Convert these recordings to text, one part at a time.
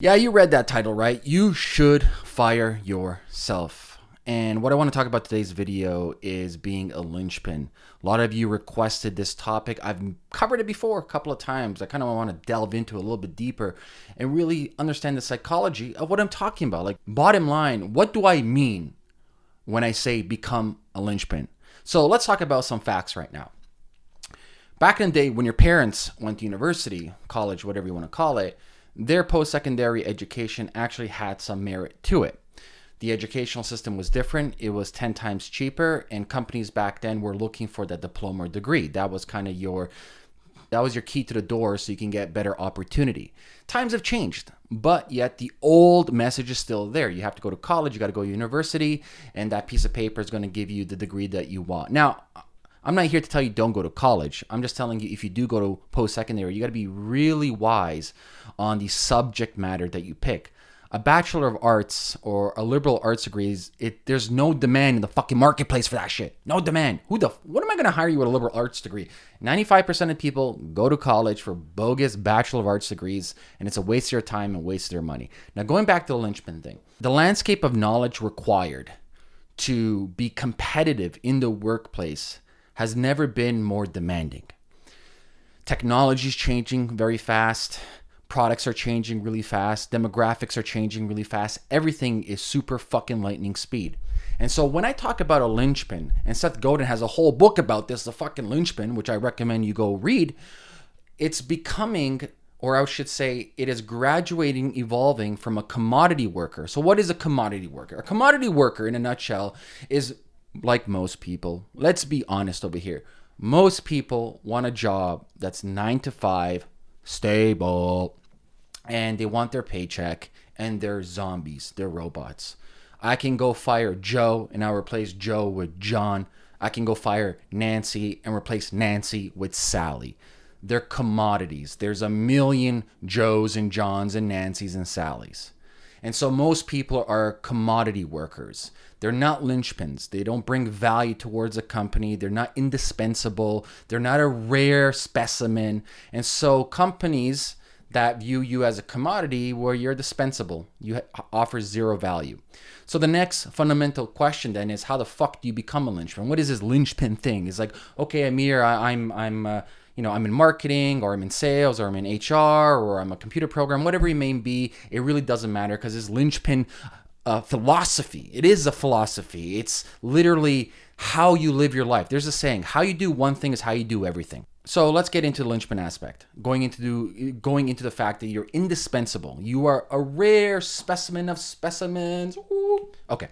Yeah, you read that title right. You should fire yourself. And what I want to talk about today's video is being a linchpin. A lot of you requested this topic. I've covered it before a couple of times. I kind of want to delve into it a little bit deeper and really understand the psychology of what I'm talking about. Like, bottom line, what do I mean when I say become a linchpin? So let's talk about some facts right now. Back in the day when your parents went to university, college, whatever you want to call it, their post-secondary education actually had some merit to it. The educational system was different. It was 10 times cheaper and companies back then were looking for that diploma or degree. That was kind of your that was your key to the door so you can get better opportunity. Times have changed, but yet the old message is still there. You have to go to college, you got to go to university, and that piece of paper is going to give you the degree that you want. Now, I'm not here to tell you don't go to college. I'm just telling you if you do go to post secondary, you got to be really wise on the subject matter that you pick. A bachelor of arts or a liberal arts degrees, it there's no demand in the fucking marketplace for that shit. No demand. Who the what am I going to hire you with a liberal arts degree? 95% of people go to college for bogus bachelor of arts degrees and it's a waste of your time and waste of their money. Now going back to the linchpin thing. The landscape of knowledge required to be competitive in the workplace has never been more demanding. Technology is changing very fast. Products are changing really fast. Demographics are changing really fast. Everything is super fucking lightning speed. And so when I talk about a linchpin, and Seth Godin has a whole book about this, the fucking linchpin, which I recommend you go read, it's becoming, or I should say, it is graduating, evolving from a commodity worker. So what is a commodity worker? A commodity worker, in a nutshell, is like most people, let's be honest over here. Most people want a job that's nine to five, stable, and they want their paycheck, and they're zombies, they're robots. I can go fire Joe and I'll replace Joe with John. I can go fire Nancy and replace Nancy with Sally. They're commodities. There's a million Joes and Johns and Nancys and Sallys. And so most people are commodity workers. They're not linchpins. They don't bring value towards a company. They're not indispensable. They're not a rare specimen. And so companies that view you as a commodity where you're dispensable, you offer zero value. So the next fundamental question then is how the fuck do you become a linchpin? What is this linchpin thing? It's like, okay, Amir, I, am I'm, I'm uh, you know, I'm in marketing or I'm in sales or I'm in HR or I'm a computer program, whatever it may be, it really doesn't matter because this linchpin uh, philosophy. It is a philosophy. It's literally how you live your life. There's a saying, how you do one thing is how you do everything. So let's get into the linchpin aspect. Going into the, going into the fact that you're indispensable. You are a rare specimen of specimens. Ooh. Okay.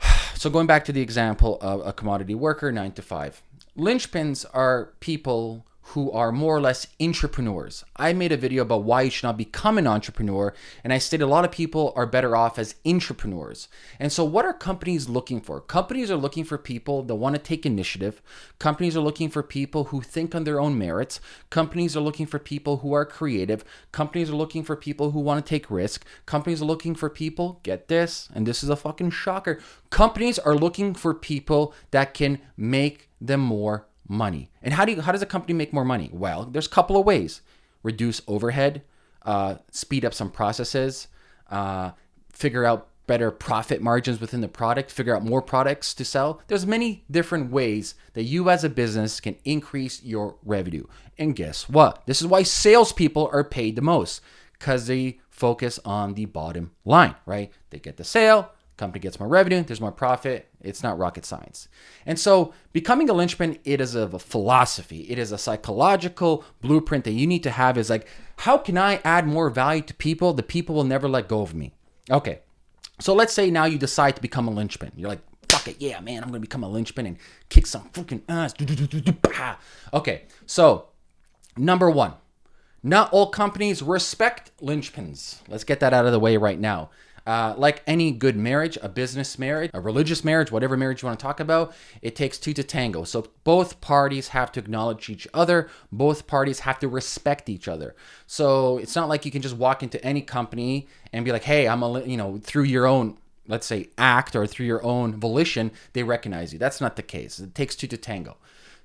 So going back to the example of a commodity worker, nine to five. Linchpins are people who are more or less entrepreneurs. I made a video about why you should not become an entrepreneur, and I stated a lot of people are better off as entrepreneurs. And so, what are companies looking for? Companies are looking for people that want to take initiative. Companies are looking for people who think on their own merits. Companies are looking for people who are creative. Companies are looking for people who want to take risk. Companies are looking for people, get this, and this is a fucking shocker. Companies are looking for people that can make them more money. And how do you, how does a company make more money? Well, there's a couple of ways: reduce overhead, uh, speed up some processes, uh, figure out better profit margins within the product, figure out more products to sell. There's many different ways that you as a business can increase your revenue. And guess what? This is why salespeople are paid the most because they focus on the bottom line, right? They get the sale, company gets more revenue, there's more profit. It's not rocket science. And so becoming a linchpin, it is a philosophy. It is a psychological blueprint that you need to have is like, how can I add more value to people? The people will never let go of me. Okay. So let's say now you decide to become a linchpin. You're like, fuck it. Yeah, man, I'm going to become a linchpin and kick some fucking ass. Okay. So number one, not all companies respect linchpins. Let's get that out of the way right now. Uh, like any good marriage, a business marriage, a religious marriage, whatever marriage you want to talk about, it takes two to tango. So both parties have to acknowledge each other. Both parties have to respect each other. So it's not like you can just walk into any company and be like, hey, I'm a, you know, through your own let's say act or through your own volition they recognize you that's not the case it takes two to tango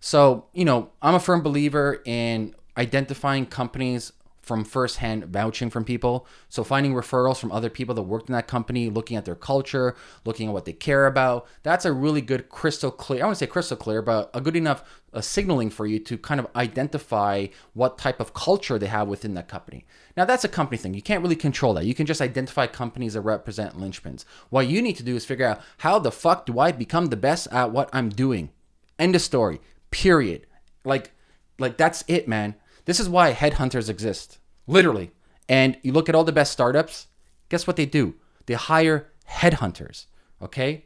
so you know i'm a firm believer in identifying companies from firsthand vouching from people. So finding referrals from other people that worked in that company, looking at their culture, looking at what they care about. That's a really good crystal clear. I to say crystal clear, but a good enough signaling for you to kind of identify what type of culture they have within that company. Now that's a company thing. You can't really control that. You can just identify companies that represent linchpins. What you need to do is figure out how the fuck do I become the best at what I'm doing. End of story. Period. Like, like that's it, man. This is why headhunters exist, literally. And you look at all the best startups, guess what they do? They hire headhunters, okay?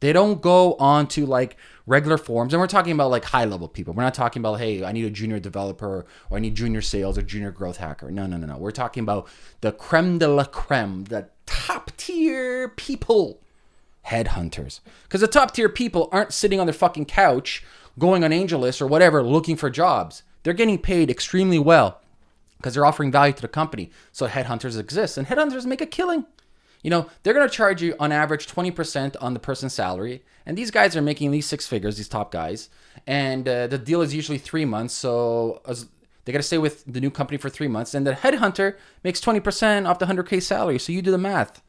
They don't go on to like regular forums. And we're talking about like high level people. We're not talking about, hey, I need a junior developer or I need junior sales or junior growth hacker. No, no, no, no. We're talking about the creme de la creme, the top tier people, headhunters. Because the top tier people aren't sitting on their fucking couch going on AngelList or whatever looking for jobs. They're getting paid extremely well because they're offering value to the company. So headhunters exist and headhunters make a killing. You know, they're going to charge you on average 20% on the person's salary. And these guys are making these six figures, these top guys. And uh, the deal is usually three months. So as, they got to stay with the new company for three months. And the headhunter makes 20% off the 100K salary. So you do the math.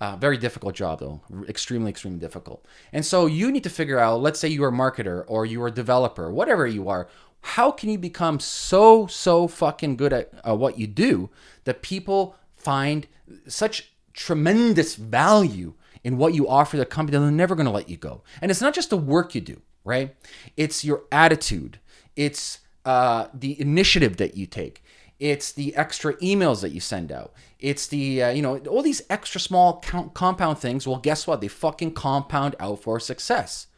Uh, very difficult job though, extremely, extremely difficult. And so you need to figure out, let's say you're a marketer or you're a developer, whatever you are, how can you become so so fucking good at uh, what you do that people find such tremendous value in what you offer the company that they're never going to let you go? And it's not just the work you do right? It's your attitude. It's uh, the initiative that you take. It's the extra emails that you send out. It's the uh, you know all these extra small compound things. Well guess what? They fucking compound out for success.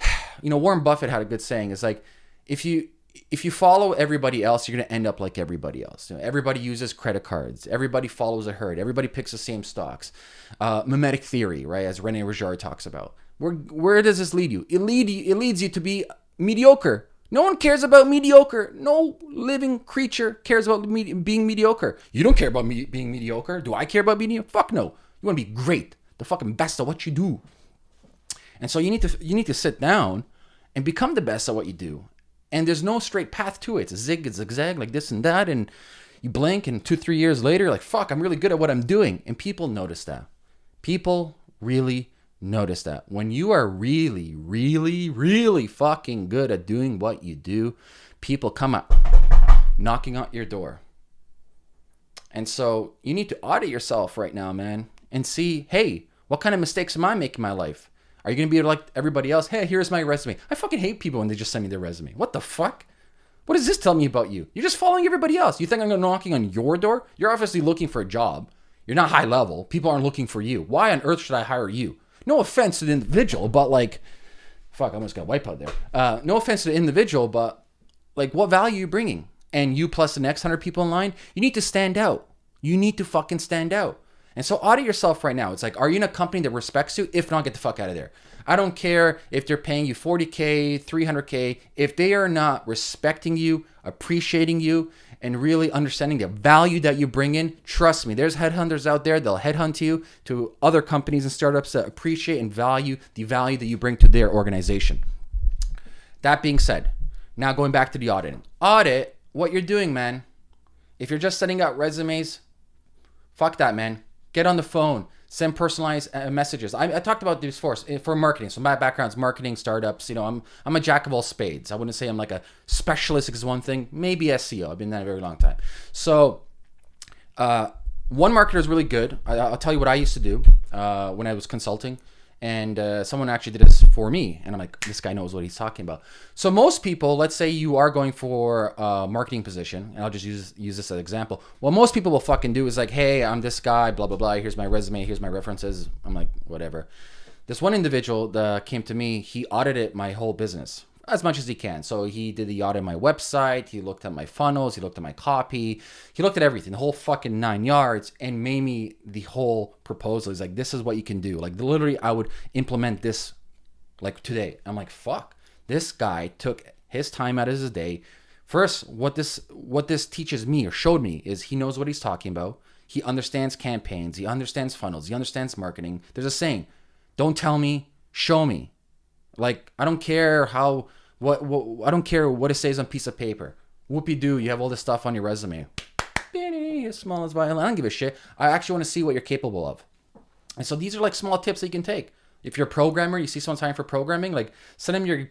You know warren buffett had a good saying. It's like if you if you follow everybody else, you're going to end up like everybody else. You know, everybody uses credit cards. Everybody follows a herd. Everybody picks the same stocks. Uh, mimetic theory, right? As Rene Girard talks about. Where where does this lead you? It lead it leads you to be mediocre. No one cares about mediocre. No living creature cares about me, being mediocre. You don't care about me being mediocre. Do I care about being mediocre? Fuck no. You want to be great, the fucking best at what you do. And so you need to you need to sit down and become the best at what you do and there's no straight path to it. It's a zig, it's zigzag, like this and that, and you blink, and two, three years later, like fuck, I'm really good at what I'm doing, and people notice that. People really notice that when you are really, really, really fucking good at doing what you do, people come up knocking on your door. And so you need to audit yourself right now, man, and see, hey, what kind of mistakes am I making in my life? Are you going to be like everybody else? Hey, here's my resume. I fucking hate people when they just send me their resume. What the fuck? What does this tell me about you? You're just following everybody else. You think I'm gonna knocking on your door? You're obviously looking for a job. You're not high level. People aren't looking for you. Why on earth should I hire you? No offense to the individual, but like, fuck, I almost got wipe out there. Uh, no offense to the individual, but like, what value are you bringing? And you plus the next hundred people in line, you need to stand out. You need to fucking stand out. And so audit yourself right now. It's like, are you in a company that respects you? If not, get the fuck out of there. I don't care if they're paying you 40K, 300K. If they are not respecting you, appreciating you, and really understanding the value that you bring in, trust me, there's headhunters out there. They'll headhunt you to other companies and startups that appreciate and value the value that you bring to their organization. That being said, now going back to the auditing. Audit what you're doing, man. If you're just sending out resumes, fuck that, man Get on the phone. Send personalized uh, messages. I, I, talked about this for eh, for marketing. So my background's marketing, startups. You know, I'm I'm a jack of all spades. I wouldn't say I'm like a specialist is one thing. Maybe SEO. I've been that a very long time. So, uh, one marketer is really good. I, will tell you what I used to do uh, when I was consulting and uh, someone actually did this for me and i'm like this guy knows what he's talking about. So most people let's say you are going for a marketing position and i'll just use use this as an example. What most people will fucking do is like hey i'm this guy blah blah blah here's my resume here's my references. I'm like whatever. This one individual that came to me he audited my whole business as much as he can. So he did the audit of my website, he looked at my funnels, he looked at my copy, he looked at everything, the whole fucking nine yards, and made me the whole proposal. He's like, this is what you can do. Like literally, I would implement this like today. I'm like, fuck. This guy took his time out of his day. First, what this what this teaches me or showed me is he knows what he's talking about. He understands campaigns, he understands funnels, he understands marketing. There's a saying, don't tell me, show me. Like I don't care how what, what I don't care what it says on piece of paper. Whoopie doo, you have all this stuff on your resume. as small as violin. I don't give a shit. I actually want to see what you're capable of. And so these are like small tips that you can take. If you're a programmer, you see someone signing for programming, like send them your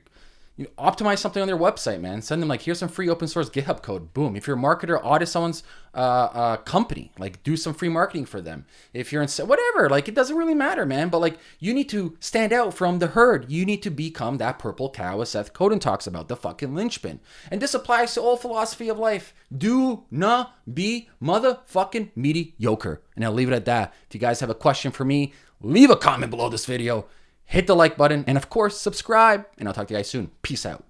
you know, optimize something on their website, man. Send them like, here's some free open source GitHub code. Boom. If you're a marketer, audit someone's uh, uh, company. Like, do some free marketing for them. If you're in whatever, like, it doesn't really matter, man. But like, you need to stand out from the herd. You need to become that purple cow, as Seth Godin talks about, the fucking linchpin. And this applies to all philosophy of life. Do not be motherfucking mediocre. And I'll leave it at that. If you guys have a question for me, leave a comment below this video hit the like button, and of course, subscribe. And I'll talk to you guys soon. Peace out.